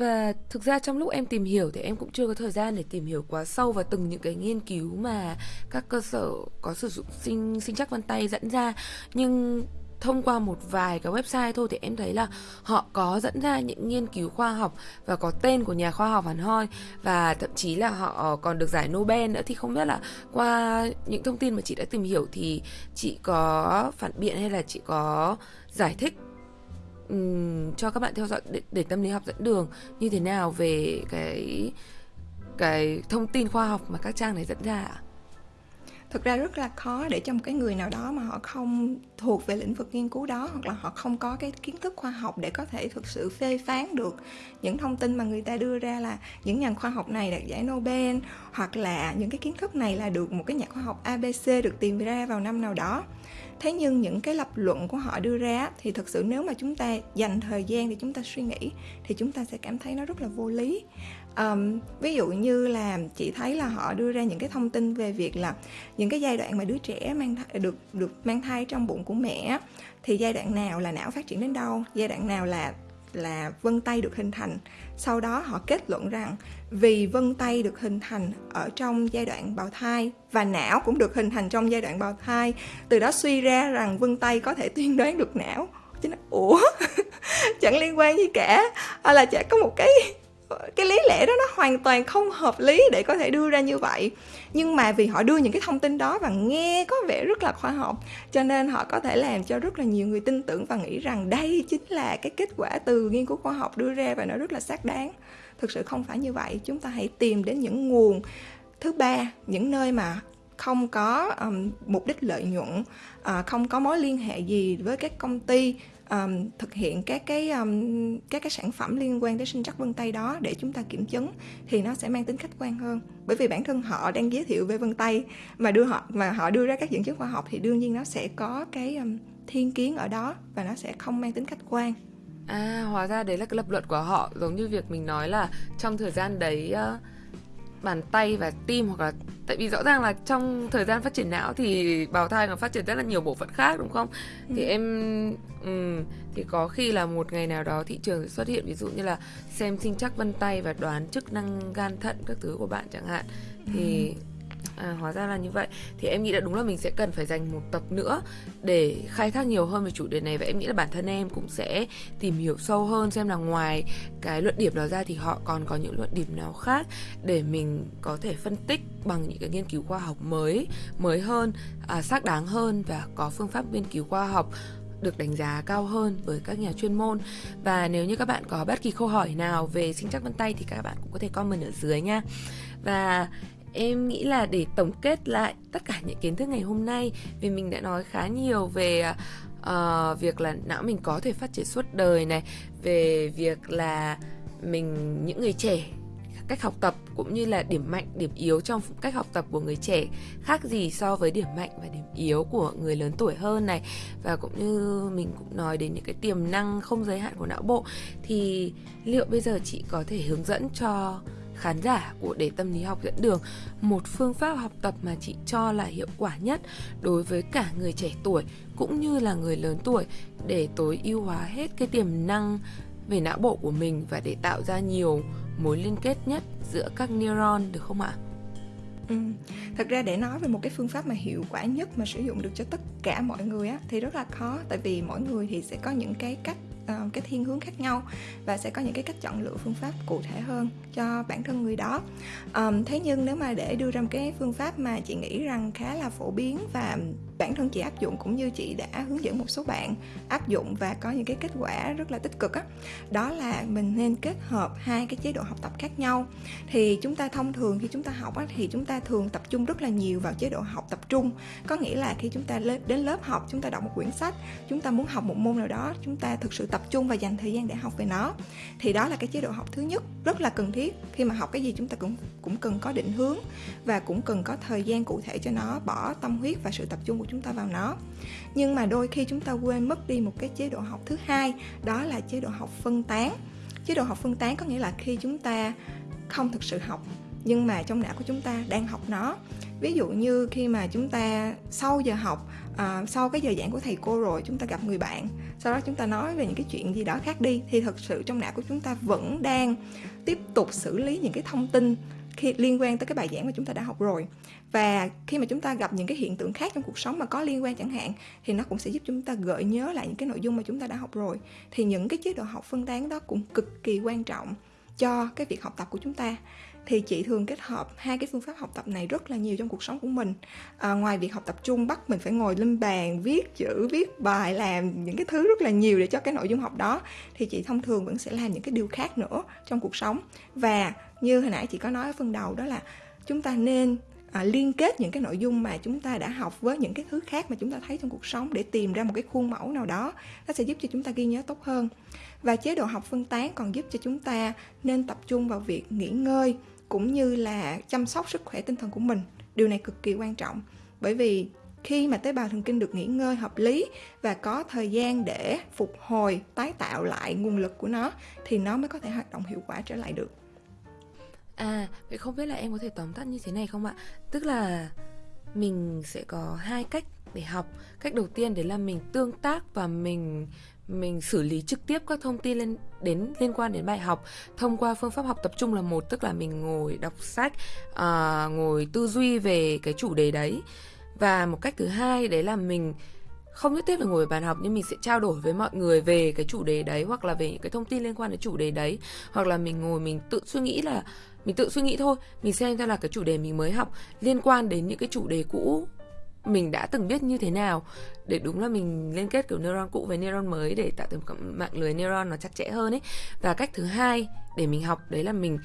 Và thực ra trong lúc em tìm hiểu thì em cũng chưa có thời gian để tìm hiểu quá sâu vào từng những cái nghiên cứu mà các cơ sở có sử dụng sinh sinh chắc vân tay dẫn ra. Nhưng thông qua một vài cái website thôi thì em thấy là họ có dẫn ra những nghiên cứu khoa học và có tên của nhà khoa học hẳn hoi. Và thậm chí là họ còn được giải Nobel nữa. Thì không biết là qua những thông tin mà chị đã tìm hiểu thì chị có phản biện hay là chị có giải thích um, cho các bạn theo dõi để, để tâm lý học dẫn đường như thế nào về cái cái thông tin khoa học mà các trang này dẫn ra ạ? thực ra rất là khó để cho một cái người nào đó mà họ không thuộc về lĩnh vực nghiên cứu đó hoặc là họ không có cái kiến thức khoa học để có thể thực sự phê phán được những thông tin mà người ta đưa ra là những nhà khoa học này đạt giải Nobel hoặc là những cái kiến thức này là được một cái nhà khoa học ABC được tìm ra vào năm nào đó thế nhưng những cái lập luận của họ đưa ra thì thực sự nếu mà chúng ta dành thời gian để chúng ta suy nghĩ thì chúng ta sẽ cảm thấy nó rất là vô lý. Um, ví dụ như là chị thấy là họ đưa ra những cái thông tin về việc là những cái giai đoạn mà đứa trẻ mang thai, được được mang thai trong bụng của mẹ thì giai đoạn nào là não phát triển đến đâu? Giai đoạn nào là là vân tay được hình thành? Sau đó họ kết luận rằng vì vân tay được hình thành ở trong giai đoạn bào thai và não cũng được hình thành trong giai đoạn bào thai, từ đó suy ra rằng vân tay có thể tiên đoán được não. Chứ nó ủa? Chẳng liên quan gì cả. Hay là chả có một cái cái lý lẽ đó nó hoàn toàn không hợp lý để có thể đưa ra như vậy nhưng mà vì họ đưa những cái thông tin đó và nghe có vẻ rất là khoa học cho nên họ có thể làm cho rất là nhiều người tin tưởng và nghĩ rằng đây chính là cái kết quả từ nghiên cứu khoa học đưa ra và nó rất là xác đáng. Thực sự không phải như vậy. Chúng ta hãy tìm đến những nguồn. Thứ ba những nơi mà không có um, mục đích lợi nhuận uh, không có mối liên hệ gì với các công ty um, thực hiện các cái um, các cái sản phẩm liên quan đến sinh chắc vân tay đó để chúng ta kiểm chứng thì nó sẽ mang tính khách quan hơn. Bởi vì bản thân họ đang giới thiệu về vân tay mà đưa họ mà họ đưa ra các dẫn chứng khoa học thì đương nhiên nó sẽ có cái um, thiên kiến ở đó và nó sẽ không mang tính khách quan. À hóa ra đấy là cái lập luận của họ. Giống như việc mình nói là trong thời gian đấy uh bàn tay và tim hoặc là tại vì rõ ràng là trong thời gian phát triển não thì bào thai còn phát triển rất là nhiều bộ phận khác đúng không ừ. thì em um, thì có khi là một ngày nào đó thị trường sẽ xuất hiện ví dụ như là xem sinh chắc vân tay và đoán chức năng gan thận các thứ của bạn chẳng hạn thì ừ À, hóa ra là như vậy. Thì em nghĩ là đúng là mình sẽ cần phải dành một tập nữa để khai thác nhiều hơn về chủ đề này. Và em nghĩ là bản thân em cũng sẽ tìm hiểu sâu hơn xem là ngoài cái luận điểm đó ra thì họ còn có những luận điểm nào khác để mình có thể phân tích bằng những cái nghiên cứu khoa học mới mới hơn à, xác đáng hơn và có phương pháp nghiên cứu khoa học được đánh giá cao hơn với các nhà chuyên môn. Và nếu như các bạn có bất kỳ câu hỏi nào về sinh chắc vân tay thì các bạn cũng có thể comment ở dưới nha. Và em nghĩ là để tổng kết lại tất cả những kiến thức ngày hôm nay vì mình đã nói khá nhiều về uh, việc là não mình có thể phát triển suốt đời này về việc là mình những người trẻ cách học tập cũng như là điểm mạnh điểm yếu trong cách học tập của người trẻ khác gì so với điểm mạnh và điểm yếu của người lớn tuổi hơn này. Và cũng như mình cũng nói đến những cái tiềm năng không giới hạn của não bộ thì liệu bây giờ chị có thể hướng dẫn cho khán giả của Để Tâm Lý Học dẫn đường một phương pháp học tập mà chị cho là hiệu quả nhất đối với cả người trẻ tuổi cũng như là người lớn tuổi để tối ưu hóa hết cái tiềm năng về não bộ của mình và để tạo ra nhiều mối liên kết nhất giữa các neuron, được không ạ? Ừ. Thật ra để nói về một cái phương pháp mà hiệu quả nhất mà sử dụng được cho tất cả mọi người á, thì rất là khó, tại vì mỗi người thì sẽ có những cái cách uh, cái thiên hướng khác nhau và sẽ có những cái cách chọn lựa phương pháp cụ thể hơn cho bản thân người đó. Um, thế nhưng nếu mà để đưa ra một cái phương pháp mà chị nghĩ rằng khá là phổ biến và bản thân chị áp dụng cũng như chị đã hướng dẫn một số bạn áp dụng và có những cái kết quả rất là tích cực á. Đó, đó là mình nên kết hợp hai cái chế độ học tập khác nhau. Thì chúng ta thông thường khi chúng ta học á, thì chúng ta thường tập trung rất là nhiều vào chế độ học tập trung. Có nghĩa là khi chúng ta đến lớp học chúng ta đọc một quyển sách chúng ta muốn học một môn nào đó chúng ta thực sự tập trung và dành thời gian để học về nó. Thì đó là cái chế độ học thứ nhất rất là cần thiết. Khi mà học cái gì chúng ta cũng cũng cần có định hướng và cũng cần có thời gian cụ thể cho nó bỏ tâm huyết và sự tập trung của chúng ta vào nó. Nhưng mà đôi khi chúng ta quên mất đi một cái chế độ học thứ hai đó là chế độ học phân tán. Chế độ học phân tán có nghĩa là khi chúng ta không thực sự học nhưng mà trong não của chúng ta đang học nó. Ví dụ như khi mà chúng ta sau giờ học à, sau cái giờ giảng của thầy cô rồi chúng ta gặp người bạn sau đó chúng ta nói về những cái chuyện gì đó khác đi thì thật sự trong não của chúng ta vẫn đang tiếp tục xử lý những cái thông tin khi liên quan tới cái bài giảng mà chúng ta đã học rồi và khi mà chúng ta gặp những cái hiện tượng khác trong cuộc sống mà có liên quan chẳng hạn thì nó cũng sẽ giúp chúng ta gợi nhớ lại những cái nội dung mà chúng ta đã học rồi. Thì những cái chế độ học phân tán đó cũng cực kỳ quan trọng cho cái việc học tập của chúng ta. Thì chị thường kết hợp hai cái phương pháp học tập này rất là nhiều trong cuộc sống của mình. À, ngoài việc học tập trung bắt mình phải ngồi lên bàn viết chữ viết bài làm những cái thứ rất là nhiều để cho cái nội dung học đó thì chị thông thường vẫn sẽ làm những cái điều khác nữa trong cuộc sống. Và như hồi nãy chị có nói ở phần đầu đó là chúng ta nên à, liên kết những cái nội dung mà chúng ta đã học với những cái thứ khác mà chúng ta thấy trong cuộc sống để tìm ra một cái khuôn mẫu nào đó nó sẽ giúp cho chúng ta ghi nhớ tốt hơn. Và chế độ học phân tán còn giúp cho chúng ta nên tập trung vào việc nghỉ ngơi cũng như là chăm sóc sức khỏe tinh thần của mình. Điều này cực kỳ quan trọng bởi vì khi mà tế bào thần kinh được nghỉ ngơi hợp lý và có thời gian để phục hồi tái tạo lại nguồn lực của nó thì nó mới có thể hoạt động hiệu quả trở lại được. À, vậy không biết là em có thể tóm tắt như thế này không ạ? Tức là mình sẽ có hai cách để học. Cách đầu tiên đấy là mình tương tác và mình mình xử lý trực tiếp các thông tin lên đến liên quan đến bài học thông qua phương pháp học tập trung là một tức là mình ngồi đọc sách à, ngồi tư duy về cái chủ đề đấy và một cách thứ hai đấy là mình không nhất thiết phải ngồi bàn học nhưng mình sẽ trao đổi với mọi người về cái chủ đề đấy hoặc là về những cái thông tin liên quan đến chủ đề đấy hoặc là mình ngồi mình tự suy nghĩ là mình tự suy nghĩ thôi, mình xem ra là cái chủ đề mình mới học liên quan đến những cái chủ đề cũ mình đã từng biết như thế nào. Để đúng là mình liên kết kiểu neuron cũ với neuron mới để tạo thành một mạng lưới neuron nó chặt chẽ hơn ấy. Và cách thứ hai để mình học, đấy là mình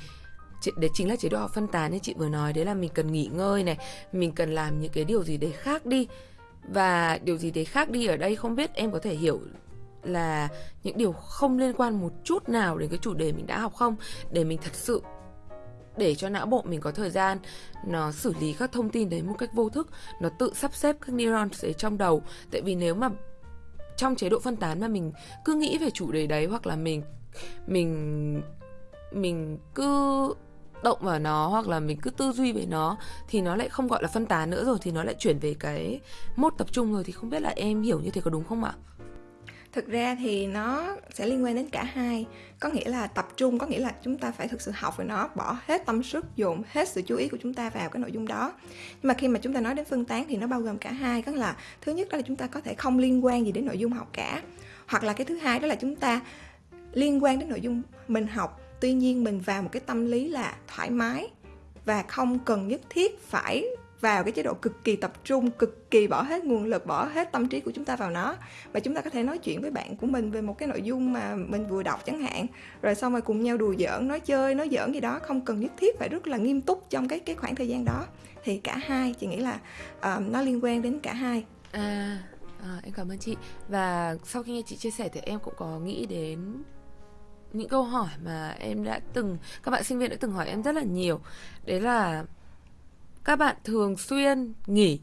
đấy chính là chế độ học phân tán như chị vừa nói, đấy là mình cần nghỉ ngơi này, mình cần làm những cái điều gì đấy khác đi. Và điều gì đấy khác đi ở đây không biết, em có thể hiểu là những điều không liên quan một chút nào đến cái chủ đề mình đã học không? Để mình thật sự để cho não bộ mình có thời gian, nó xử lý các thông tin đấy một cách vô thức, nó tự sắp xếp các neurons đấy trong đầu tại vì nếu mà trong chế độ phân tán mà mình cứ nghĩ về chủ đề đấy hoặc là mình mình mình cứ động vào nó hoặc là mình cứ tư duy về nó thì nó lại không gọi là phân tán nữa rồi, thì nó lại chuyển về cái mốt tập trung rồi thì không biết là em hiểu như thế có đúng không ạ? Thực ra thì nó sẽ liên quan đến cả hai. Có nghĩa là tập trung, có nghĩa là chúng ta phải thực sự học về nó, bỏ hết tâm sức, dồn hết sự chú ý của chúng ta vào cái nội dung đó. Nhưng mà khi mà chúng ta nói đến phân tán thì nó bao gồm cả hai, có là thứ nhất đó là chúng ta có thể không liên quan gì đến nội dung học cả, hoặc là cái thứ hai đó là chúng ta liên quan đến nội dung mình học. Tuy nhiên mình vào một cái tâm lý là thoải mái và không cần nhất thiết phải vào cái chế độ cực kỳ tập trung cực kỳ bỏ hết nguồn lực bỏ hết tâm trí của chúng ta vào nó. Và chúng ta có thể nói chuyện với bạn của mình về một cái nội dung mà mình vừa đọc chẳng hạn. Rồi xong rồi cùng nhau đùa giỡn nói chơi nói giỡn gì đó không cần nhất thiết phải rất là nghiêm túc trong cái cái khoảng thời gian đó. Thì cả hai chị nghĩ là uh, nó liên quan đến cả hai. À À, em cảm ơn chị. Và sau khi nghe chị chia sẻ thì em cũng có nghĩ đến những câu hỏi mà em đã từng các bạn sinh viên đã từng hỏi em rất là nhiều. Đấy là các bạn thường xuyên nghỉ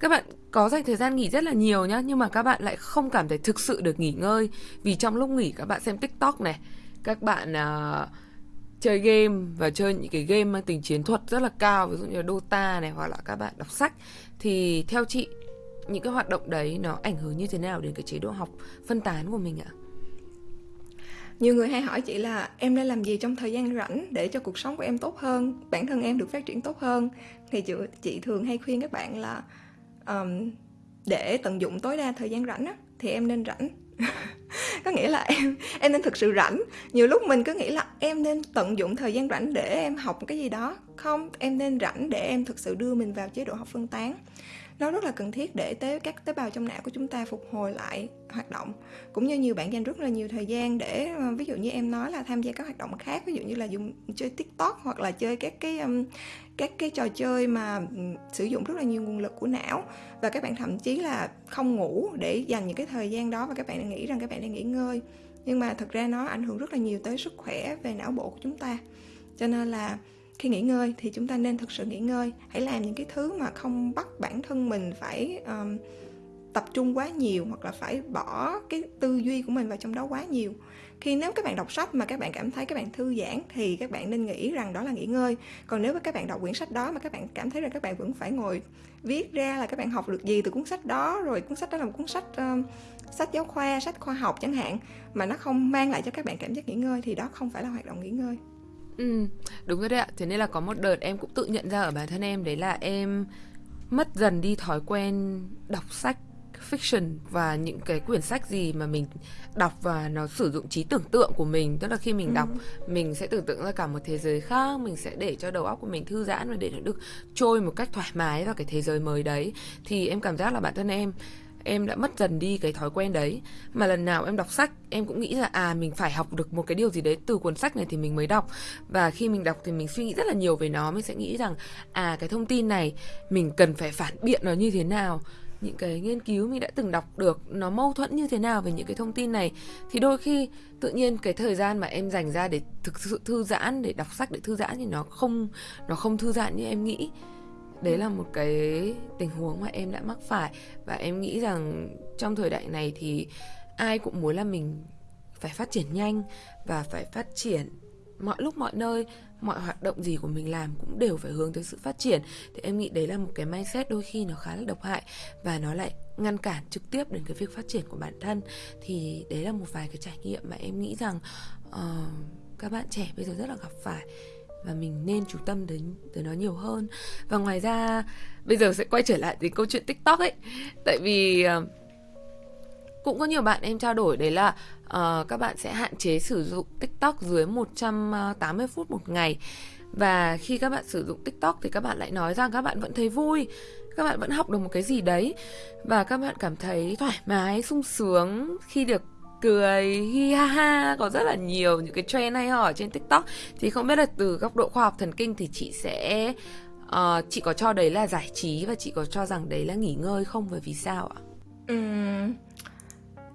các bạn có dành thời gian nghỉ rất là nhiều nhá nhưng mà các bạn lại không cảm thấy thực sự được nghỉ ngơi vì trong lúc nghỉ các bạn xem tiktok này các bạn uh, chơi game và chơi những cái game mang tính chiến thuật rất là cao ví dụ như là Dota này hoặc là các bạn đọc sách thì theo chị những cái hoạt động đấy nó ảnh hưởng như thế nào đến cái chế độ học phân tán của mình ạ? Nhiều người hay hỏi chị là em nên làm gì trong thời gian rảnh để cho cuộc sống của em tốt hơn bản thân em được phát triển tốt hơn? Thì chị, chị thường hay khuyên các bạn là um, để tận dụng tối đa thời gian rảnh á, thì em nên rảnh. Có nghĩa là em em nên thực sự rảnh. Nhiều lúc mình cứ nghĩ là em nên tận dụng thời gian rảnh để em học cái gì đó. Không em nên rảnh để em thực sự đưa mình vào chế độ học phân tán nó rất là cần thiết để tế các tế bào trong não của chúng ta phục hồi lại hoạt động. Cũng như nhiều bạn dành rất là nhiều thời gian để ờ, ví dụ như em nói là tham gia các hoạt động khác ví dụ như là dùng chơi tiktok hoặc là chơi các cái um, các cái trò chơi mà sử dụng rất là nhiều nguồn lực của não. Và các bạn thậm chí là không ngủ để dành những cái thời gian đó. Và các bạn nghĩ rằng các bạn đang nghỉ ngơi. Nhưng mà thật ra nó ảnh hưởng rất là nhiều tới sức khỏe về não bộ của chúng ta. Cho nên là khi nghỉ ngơi thì chúng ta nên thực sự nghỉ ngơi. Hãy làm những cái thứ mà không bắt bản thân mình phải um, tập trung quá nhiều hoặc là phải bỏ cái tư duy của mình vào trong đó quá nhiều. Khi nếu các bạn đọc sách mà các bạn cảm thấy các bạn thư giãn thì các bạn nên nghĩ rằng đó là nghỉ ngơi. Còn nếu các bạn đọc quyển sách đó mà các bạn cảm thấy rằng các bạn vẫn phải ngồi viết ra là các bạn học được gì từ cuốn sách đó rồi cuốn sách đó là một cuốn sách um, sách giáo khoa sách khoa học chẳng hạn mà nó không mang lại cho các bạn cảm giác nghỉ ngơi thì đó không phải là hoạt động nghỉ ngơi. Ừ, đúng rồi đấy ạ. Thế nên là có một đợt em cũng tự nhận ra ở bản thân em đấy là em mất dần đi thói quen đọc sách fiction và những cái quyển sách gì mà mình đọc và nó sử dụng trí tưởng tượng của mình tức là khi mình ừ. đọc mình sẽ tưởng tượng ra cả một thế giới khác mình sẽ để cho đầu óc của mình thư giãn và để nó được trôi một cách thoải mái vào cái thế giới mới đấy thì em cảm giác là bản thân em em đã mất dần đi cái thói quen đấy. Mà lần nào em đọc sách, em cũng nghĩ là à mình phải học được một cái điều gì đấy từ cuốn sách này thì mình mới đọc. Và khi mình đọc thì mình suy nghĩ rất là nhiều về nó, mình sẽ nghĩ rằng à cái thông tin này mình cần phải phản biện nó như thế nào. Những cái nghiên cứu mình đã từng đọc được, nó mâu thuẫn như thế nào về những cái thông tin này. Thì đôi khi, tự nhiên cái thời gian mà em dành ra để thực sự thư giãn, để đọc sách, để thư giãn thì nó không nó không thư giãn như em nghĩ đấy là một cái tình huống mà em đã mắc phải. Và em nghĩ rằng trong thời đại này thì ai cũng muốn là mình phải phát triển nhanh và phải phát triển mọi lúc mọi nơi. Mọi hoạt động gì của mình làm cũng đều phải hướng tới sự phát triển. Thì em nghĩ đấy là một cái mindset đôi khi nó khá là độc hại và nó lại ngăn cản trực tiếp đến cái việc phát triển của bản thân. Thì đấy là một vài cái trải nghiệm mà em nghĩ rằng uh, các bạn trẻ bây giờ rất là gặp phải và mình nên chú tâm đến tới nó nhiều hơn. Và ngoài ra bây giờ sẽ quay trở lại đến câu chuyện tiktok ấy. Tại vì uh, cũng có nhiều bạn em trao đổi đấy là uh, các bạn sẽ hạn chế sử dụng TikTok dưới 180 phút một ngày. Và khi các bạn sử dụng TikTok thì các bạn lại nói rằng các bạn vẫn thấy vui các bạn vẫn học được một cái gì đấy. Và các bạn cảm thấy thoải mái sung sướng khi được cười hi ha ha có rất là nhiều những cái trend hay ho ở trên tiktok. Thì không biết là từ góc độ khoa học thần kinh thì chị sẽ uh, chị có cho đấy là giải trí và chị có cho rằng đấy là nghỉ ngơi không? Và vì sao ạ? Uhm,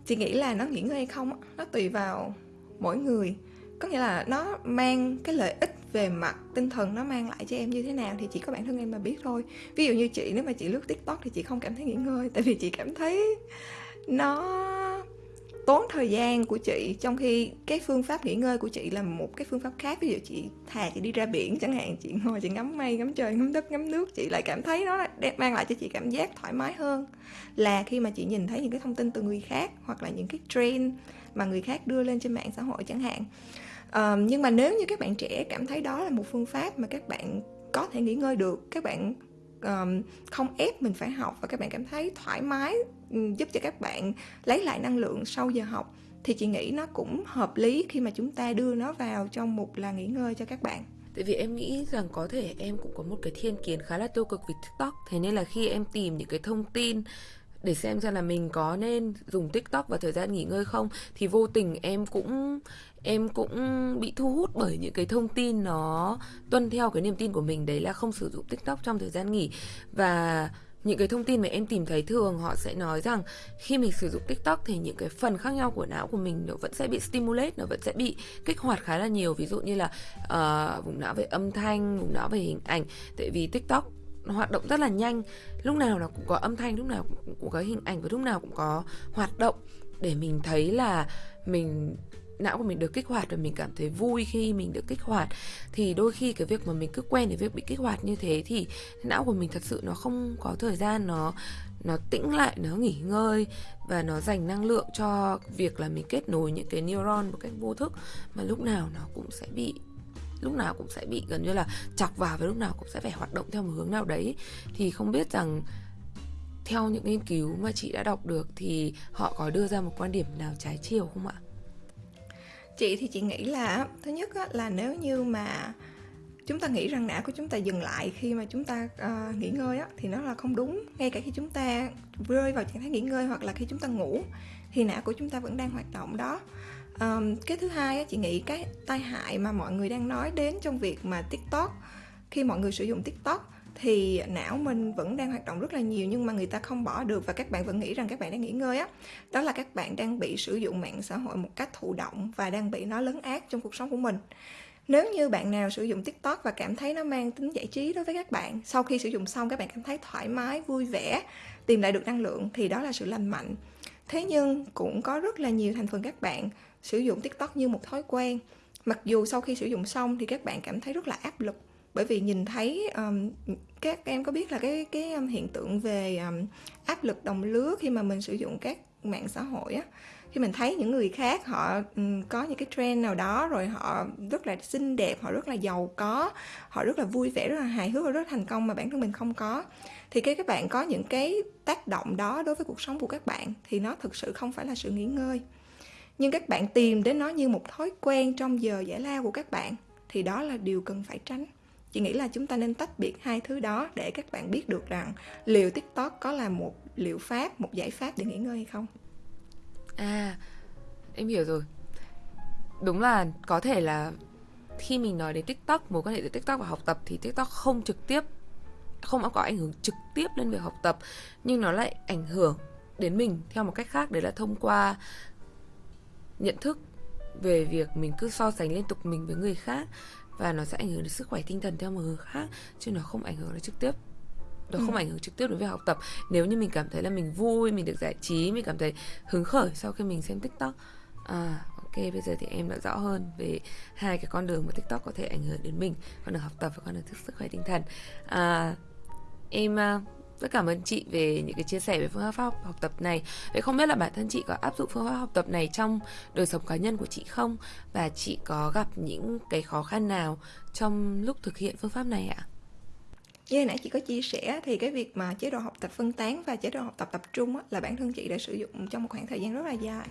chị nghĩ là nó nghỉ ngơi hay không nó tùy vào mỗi người. Có nghĩa là nó mang cái lợi ích về mặt tinh thần nó mang lại cho em như thế nào thì chỉ có bản thân em mà biết thôi. Ví dụ như chị nếu mà chị lướt tiktok thì chị không cảm thấy nghỉ ngơi tại vì chị cảm thấy nó tốn thời gian của chị trong khi cái phương pháp nghỉ ngơi của chị là một cái phương pháp khác. Ví dụ chị thà chị đi ra biển chẳng hạn chị ngồi chị ngắm mây ngắm trời ngắm đất ngắm nước chị lại cảm thấy nó mang lại cho chị cảm giác thoải mái hơn. Là khi mà chị nhìn thấy những cái thông tin từ người khác hoặc là những cái trend mà người khác đưa lên trên mạng xã hội chẳng hạn. Um, nhưng mà nếu như các bạn trẻ cảm thấy đó là một phương pháp mà các bạn có thể nghỉ ngơi được các bạn um, không ép mình phải học và các bạn cảm thấy thoải mái giúp cho các bạn lấy lại năng lượng sau giờ học thì chị nghĩ nó cũng hợp lý khi mà chúng ta đưa nó vào trong một là nghỉ ngơi cho các bạn. Tại vì em nghĩ rằng có thể em cũng có một cái thiên kiến khá là tiêu cực về TikTok Thế nên là khi em tìm những cái thông tin để xem xem là mình có nên dùng TikTok vào thời gian nghỉ ngơi không thì vô tình em cũng em cũng bị thu hút bởi những cái thông tin nó tuân theo cái niềm tin của mình đấy là không sử dụng TikTok trong thời gian nghỉ. Và những cái thông tin mà em tìm thấy thường họ sẽ nói rằng khi mình sử dụng TikTok thì những cái phần khác nhau của não của mình nó vẫn sẽ bị stimulate, nó vẫn sẽ bị kích hoạt khá là nhiều. Ví dụ như là uh, vùng não về âm thanh, vùng não về hình ảnh. Tại vì TikTok nó hoạt động rất là nhanh, lúc nào nó cũng có âm thanh, lúc nào cũng có hình ảnh và lúc nào cũng có hoạt động để mình thấy là mình não của mình được kích hoạt và mình cảm thấy vui khi mình được kích hoạt, thì đôi khi cái việc mà mình cứ quen với việc bị kích hoạt như thế thì não của mình thật sự nó không có thời gian, nó nó tĩnh lại, nó nghỉ ngơi và nó dành năng lượng cho việc là mình kết nối những cái neuron một cách vô thức mà lúc nào nó cũng sẽ bị, lúc nào cũng sẽ bị gần như là chọc vào và lúc nào cũng sẽ phải hoạt động theo một hướng nào đấy thì không biết rằng theo những nghiên cứu mà chị đã đọc được thì họ có đưa ra một quan điểm nào trái chiều không ạ? Chị thì chị nghĩ là thứ nhất á, là nếu như mà chúng ta nghĩ rằng não của chúng ta dừng lại khi mà chúng ta uh, nghỉ ngơi á, thì nó là không đúng. Ngay cả khi chúng ta rơi vào trạng thái nghỉ ngơi hoặc là khi chúng ta ngủ thì não của chúng ta vẫn đang hoạt động đó. Um, cái thứ hai á, chị nghĩ cái tai hại mà mọi người đang nói đến trong việc mà tiktok khi mọi người sử dụng tiktok thì não mình vẫn đang hoạt động rất là nhiều nhưng mà người ta không bỏ được và các bạn vẫn nghĩ rằng các bạn đang nghỉ ngơi á. Đó là các bạn đang bị sử dụng mạng xã hội một cách thụ động và đang bị nó lấn át trong cuộc sống của mình. Nếu như bạn nào sử dụng tiktok và cảm thấy nó mang tính giải trí đối với các bạn, sau khi sử dụng xong các bạn cảm thấy thoải mái, vui vẻ, tìm lại được năng lượng thì đó là sự lành mạnh. Thế nhưng cũng có rất là nhiều thành phần các bạn sử dụng tiktok như một thói quen. Mặc dù sau khi sử dụng xong thì các bạn cảm thấy rất là áp lực bởi vì nhìn thấy um, các em có biết là cái cái um, hiện tượng về um, áp lực đồng lứa khi mà mình sử dụng các mạng xã hội á khi mình thấy những người khác họ um, có những cái trend nào đó rồi họ rất là xinh đẹp họ rất là giàu có họ rất là vui vẻ rất là hài hước và rất là thành công mà bản thân mình không có. Thì cái các bạn có những cái tác động đó đối với cuộc sống của các bạn thì nó thực sự không phải là sự nghỉ ngơi. Nhưng các bạn tìm đến nó như một thói quen trong giờ giải lao của các bạn thì đó là điều cần phải tránh chị nghĩ là chúng ta nên tách biệt hai thứ đó để các bạn biết được rằng liệu tiktok có là một liệu pháp, một giải pháp để nghỉ ngơi hay không. À em hiểu rồi. Đúng là có thể là khi mình nói đến tiktok, mối quan hệ giữa tiktok và học tập thì tiktok không trực tiếp, không có ảnh hưởng trực tiếp lên việc học tập, nhưng nó lại ảnh hưởng đến mình theo một cách khác, đấy là thông qua nhận thức về việc mình cứ so sánh liên tục mình với người khác và nó sẽ ảnh hưởng đến sức khỏe tinh thần theo một hướng khác chứ nó không ảnh hưởng đến trực tiếp. Nó ừ. không ảnh hưởng trực tiếp đến việc học tập. Nếu như mình cảm thấy là mình vui mình được giải trí mình cảm thấy hứng khởi sau khi mình xem tiktok. À ok bây giờ thì em đã rõ hơn về hai cái con đường mà tiktok có thể ảnh hưởng đến mình con đường học tập và con đường sức khỏe tinh thần. À, em uh, rất cảm ơn chị về những cái chia sẻ về phương pháp học, học tập này. Vậy không biết là bản thân chị có áp dụng phương pháp học tập này trong đời sống cá nhân của chị không? Và chị có gặp những cái khó khăn nào trong lúc thực hiện phương pháp này ạ? Như nãy chị có chia sẻ thì cái việc mà chế độ học tập phân tán và chế độ học tập tập trung á, là bản thân chị đã sử dụng trong một khoảng thời gian rất là dài.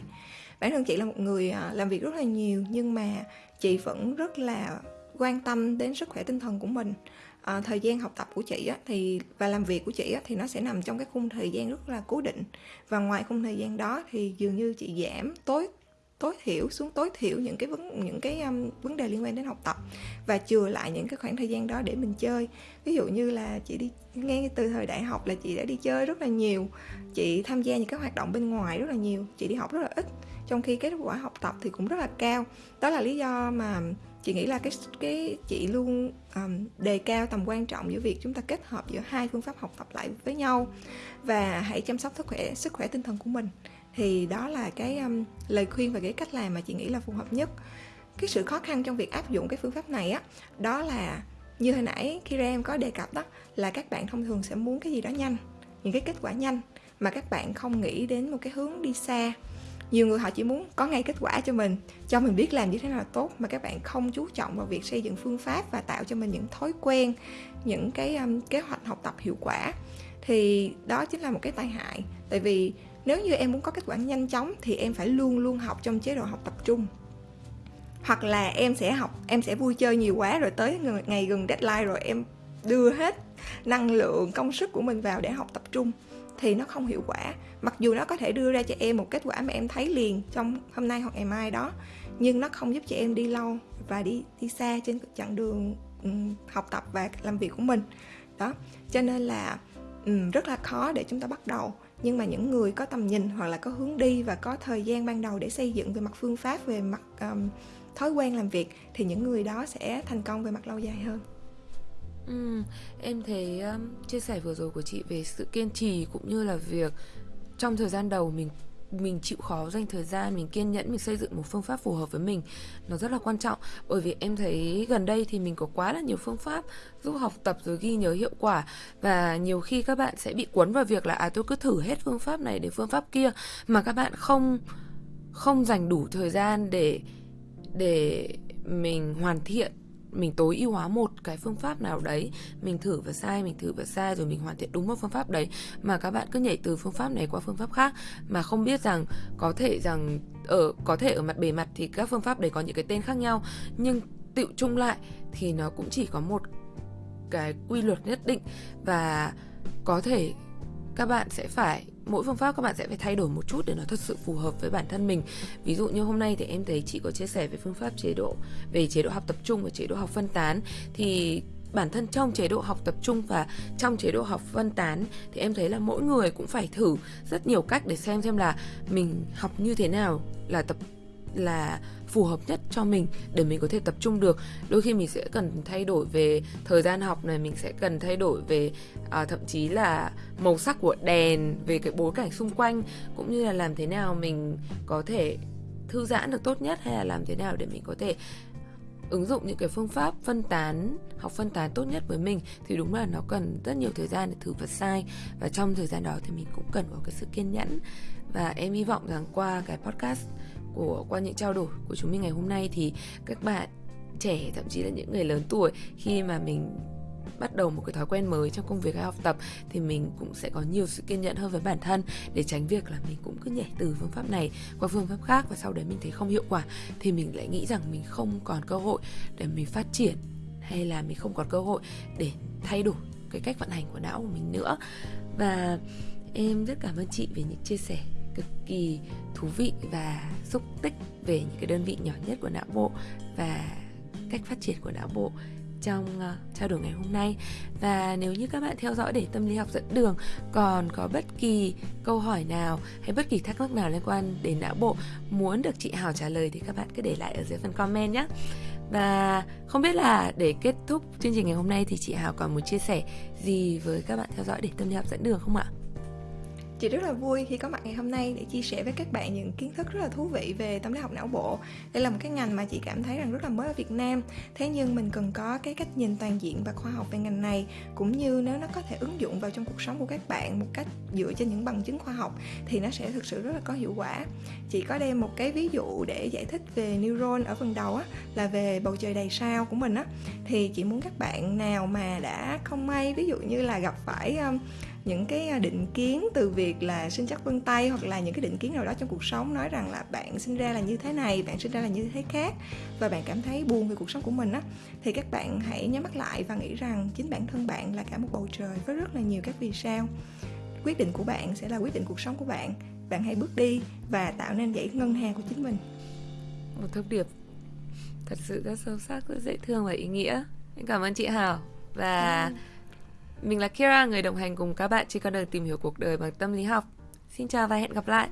Bản thân chị là một người à, làm việc rất là nhiều nhưng mà chị vẫn rất là quan tâm đến sức khỏe tinh thần của mình à, thời gian học tập của chị á, thì và làm việc của chị á, thì nó sẽ nằm trong cái khung thời gian rất là cố định. Và ngoài khung thời gian đó thì dường như chị giảm tối tối thiểu xuống tối thiểu những cái vấn những cái um, vấn đề liên quan đến học tập. Và chừa lại những cái khoảng thời gian đó để mình chơi. Ví dụ như là chị đi ngay từ thời đại học là chị đã đi chơi rất là nhiều. Chị tham gia những cái hoạt động bên ngoài rất là nhiều. Chị đi học rất là ít trong khi kết quả học tập thì cũng rất là cao. Đó là lý do mà chị nghĩ là cái cái chị luôn um, đề cao tầm quan trọng giữa việc chúng ta kết hợp giữa hai phương pháp học tập lại với nhau và hãy chăm sóc sức khỏe sức khỏe tinh thần của mình. Thì đó là cái um, lời khuyên và cái cách làm mà chị nghĩ là phù hợp nhất. Cái sự khó khăn trong việc áp dụng cái phương pháp này á đó là như hồi nãy khi em có đề cập đó là các bạn thông thường sẽ muốn cái gì đó nhanh những cái kết quả nhanh mà các bạn không nghĩ đến một cái hướng đi xa nhiều người họ chỉ muốn có ngay kết quả cho mình cho mình biết làm như thế nào là tốt mà các bạn không chú trọng vào việc xây dựng phương pháp và tạo cho mình những thói quen những cái um, kế hoạch học tập hiệu quả. Thì đó chính là một cái tai hại. Tại vì nếu như em muốn có kết quả nhanh chóng thì em phải luôn luôn học trong chế độ học tập trung. Hoặc là em sẽ học em sẽ vui chơi nhiều quá rồi tới ngày gần deadline rồi em đưa hết năng lượng công sức của mình vào để học tập trung thì nó không hiệu quả. Mặc dù nó có thể đưa ra cho em một kết quả mà em thấy liền trong hôm nay hoặc ngày mai đó nhưng nó không giúp cho em đi lâu và đi đi xa trên chặng đường um, học tập và làm việc của mình. Đó cho nên là um, rất là khó để chúng ta bắt đầu. Nhưng mà những người có tầm nhìn hoặc là có hướng đi và có thời gian ban đầu để xây dựng về mặt phương pháp về mặt um, thói quen làm việc thì những người đó sẽ thành công về mặt lâu dài hơn. Ừ, em thấy um, chia sẻ vừa rồi của chị về sự kiên trì cũng như là việc trong thời gian đầu mình mình chịu khó dành thời gian mình kiên nhẫn mình xây dựng một phương pháp phù hợp với mình nó rất là quan trọng. Bởi vì em thấy gần đây thì mình có quá là nhiều phương pháp giúp học tập rồi ghi nhớ hiệu quả và nhiều khi các bạn sẽ bị cuốn vào việc là à tôi cứ thử hết phương pháp này để phương pháp kia. Mà các bạn không không dành đủ thời gian để để mình hoàn thiện mình tối ưu hóa một cái phương pháp nào đấy, mình thử và sai, mình thử và sai, rồi mình hoàn thiện đúng một phương pháp đấy. Mà các bạn cứ nhảy từ phương pháp này qua phương pháp khác, mà không biết rằng có thể rằng ở, có thể ở mặt bề mặt thì các phương pháp đấy có những cái tên khác nhau, nhưng tựu chung lại thì nó cũng chỉ có một cái quy luật nhất định. Và có thể các bạn sẽ phải mỗi phương pháp các bạn sẽ phải thay đổi một chút để nó thật sự phù hợp với bản thân mình. Ví dụ như hôm nay thì em thấy chị có chia sẻ về phương pháp chế độ, về chế độ học tập trung và chế độ học phân tán. Thì bản thân trong chế độ học tập trung và trong chế độ học phân tán thì em thấy là mỗi người cũng phải thử rất nhiều cách để xem xem là mình học như thế nào, là tập, là phù hợp nhất cho mình để mình có thể tập trung được. Đôi khi mình sẽ cần thay đổi về thời gian học này mình sẽ cần thay đổi về à, thậm chí là màu sắc của đèn về cái bối cảnh xung quanh cũng như là làm thế nào mình có thể thư giãn được tốt nhất hay là làm thế nào để mình có thể ứng dụng những cái phương pháp phân tán học phân tán tốt nhất với mình thì đúng là nó cần rất nhiều thời gian để thử và sai. Và trong thời gian đó thì mình cũng cần có cái sự kiên nhẫn. Và em hy vọng rằng qua cái podcast của qua những trao đổi của chúng mình ngày hôm nay thì các bạn trẻ, thậm chí là những người lớn tuổi, khi mà mình bắt đầu một cái thói quen mới trong công việc hay học tập thì mình cũng sẽ có nhiều sự kiên nhẫn hơn với bản thân để tránh việc là mình cũng cứ nhảy từ phương pháp này qua phương pháp khác và sau đấy mình thấy không hiệu quả thì mình lại nghĩ rằng mình không còn cơ hội để mình phát triển hay là mình không còn cơ hội để thay đổi cái cách vận hành của não của mình nữa. Và em rất cảm ơn chị về những chia sẻ cực kỳ thú vị và xúc tích về những cái đơn vị nhỏ nhất của não bộ và cách phát triển của não bộ trong uh, trao đổi ngày hôm nay và nếu như các bạn theo dõi để tâm lý học dẫn đường còn có bất kỳ câu hỏi nào hay bất kỳ thắc mắc nào liên quan đến não bộ muốn được chị Hảo trả lời thì các bạn cứ để lại ở dưới phần comment nhé và không biết là để kết thúc chương trình ngày hôm nay thì chị Hảo còn muốn chia sẻ gì với các bạn theo dõi để tâm lý học dẫn đường không ạ? Chị rất là vui khi có mặt ngày hôm nay để chia sẻ với các bạn những kiến thức rất là thú vị về tâm lý học não bộ. Đây là một cái ngành mà chị cảm thấy rằng rất là mới ở Việt Nam. Thế nhưng mình cần có cái cách nhìn toàn diện và khoa học về ngành này cũng như nếu nó có thể ứng dụng vào trong cuộc sống của các bạn một cách dựa trên những bằng chứng khoa học thì nó sẽ thực sự rất là có hiệu quả. Chị có đem một cái ví dụ để giải thích về neuron ở phần đầu á là về bầu trời đầy sao của mình á thì chị muốn các bạn nào mà đã không may ví dụ như là gặp phải um, những cái à, định kiến từ việc là sinh chắc vân tay hoặc là những cái định kiến nào đó trong cuộc sống nói rằng là bạn sinh ra là như thế này bạn sinh ra là như thế khác và bạn cảm thấy buồn về cuộc sống của mình á thì các bạn hãy nhắm mắt lại và nghĩ rằng chính bản thân bạn là cả một bầu trời với rất là nhiều các vì sao. Quyết định của bạn sẽ là quyết định cuộc sống của bạn. Bạn hãy bước đi và tạo nên dãy ngân hàng của chính mình. Một thông điệp thật sự rất sâu sắc rất dễ thương và ý nghĩa. Cảm ơn chị hảo. Và ừ mình là Kira, người đồng hành cùng các bạn trên con đường tìm hiểu cuộc đời bằng tâm lý học. Xin chào và hẹn gặp lại.